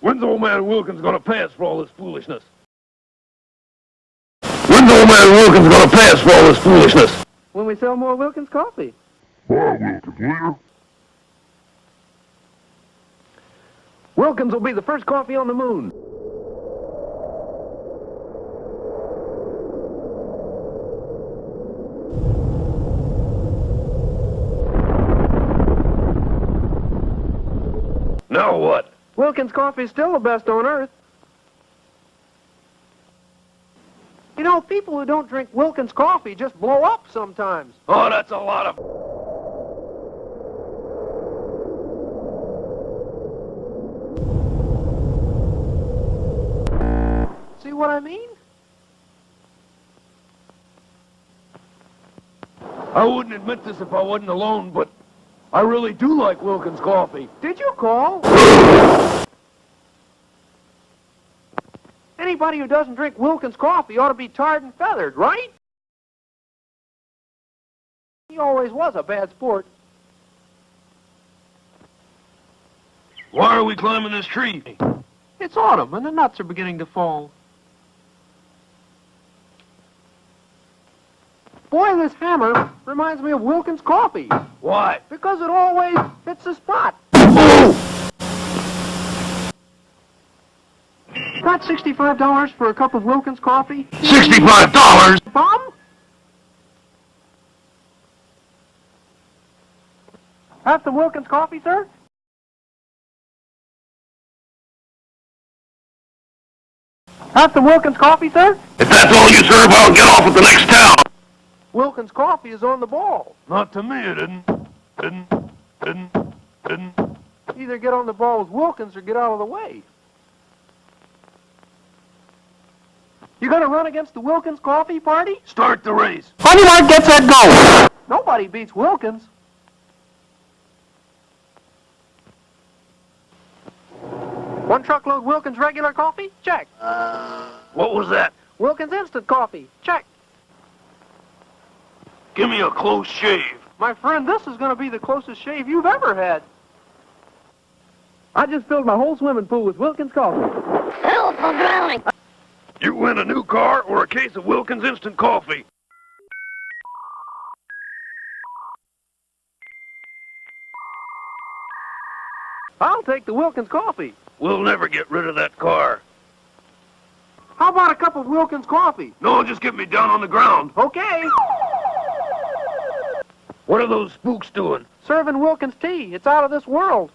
When's old man Wilkins gonna pay us for all this foolishness? When's old man Wilkins gonna pay us for all this foolishness? When we sell more Wilkins coffee. Bye, Wilkins, later. Wilkins will be the first coffee on the moon. Now what? Wilkins coffee's still the best on earth. You know, people who don't drink Wilkins coffee just blow up sometimes. Oh, that's a lot of... See what I mean? I wouldn't admit this if I wasn't alone, but I really do like Wilkins coffee. Did you call? Anybody who doesn't drink Wilkins coffee ought to be tarred and feathered, right? He always was a bad sport. Why are we climbing this tree? It's autumn and the nuts are beginning to fall. Boy, this hammer reminds me of Wilkins coffee Why? because it always hits the spot. Got $65 for a cup of Wilkins coffee? Sixty-five dollars? Bum? Have some Wilkins coffee, sir? Have some Wilkins coffee, sir? If that's all you serve, I'll get off at the next town. Wilkins coffee is on the ball. Not to me, it didn't. Didn't. Didn't. Didn't. Either get on the ball with Wilkins or get out of the way. You're gonna run against the Wilkins coffee party? Start the race. Honey Mart gets that go. Nobody beats Wilkins. One truckload Wilkins regular coffee? Check. What was that? Wilkins instant coffee? Check. Give me a close shave. My friend, this is going to be the closest shave you've ever had. I just filled my whole swimming pool with Wilkins coffee. Help for drowning. You win a new car or a case of Wilkins instant coffee. I'll take the Wilkins coffee. We'll never get rid of that car. How about a cup of Wilkins coffee? No, just get me down on the ground. Okay. What are those spooks doing? Serving Wilkins tea. It's out of this world.